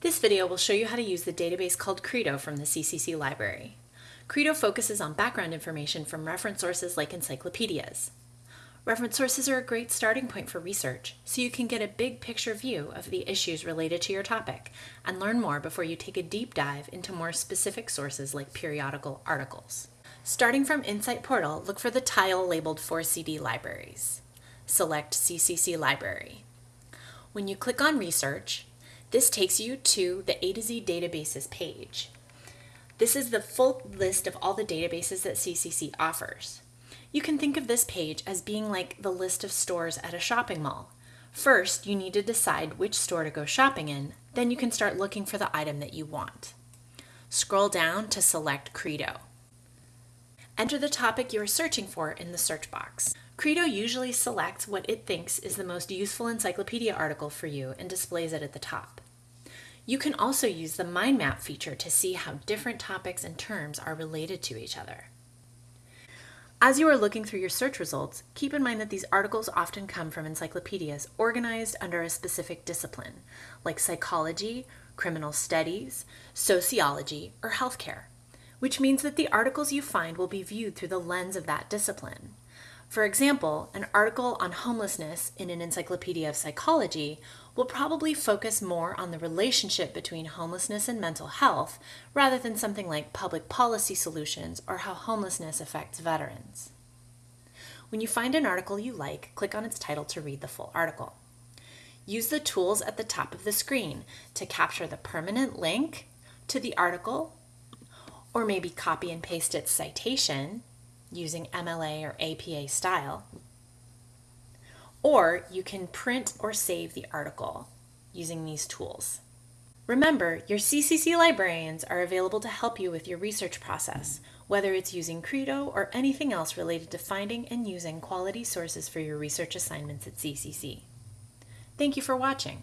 This video will show you how to use the database called Credo from the CCC library. Credo focuses on background information from reference sources like encyclopedias. Reference sources are a great starting point for research, so you can get a big picture view of the issues related to your topic and learn more before you take a deep dive into more specific sources like periodical articles. Starting from InSite Portal, look for the tile labeled 4CD Libraries. Select CCC Library. When you click on Research, this takes you to the A to Z databases page. This is the full list of all the databases that CCC offers. You can think of this page as being like the list of stores at a shopping mall. First, you need to decide which store to go shopping in, then you can start looking for the item that you want. Scroll down to select Credo. Enter the topic you are searching for in the search box. Credo usually selects what it thinks is the most useful encyclopedia article for you and displays it at the top. You can also use the mind map feature to see how different topics and terms are related to each other. As you are looking through your search results, keep in mind that these articles often come from encyclopedias organized under a specific discipline, like psychology, criminal studies, sociology, or healthcare, which means that the articles you find will be viewed through the lens of that discipline. For example, an article on homelessness in an encyclopedia of psychology will probably focus more on the relationship between homelessness and mental health rather than something like public policy solutions or how homelessness affects veterans. When you find an article you like, click on its title to read the full article. Use the tools at the top of the screen to capture the permanent link to the article, or maybe copy and paste its citation using MLA or APA style. Or you can print or save the article using these tools. Remember, your CCC librarians are available to help you with your research process, whether it's using Credo or anything else related to finding and using quality sources for your research assignments at CCC. Thank you for watching.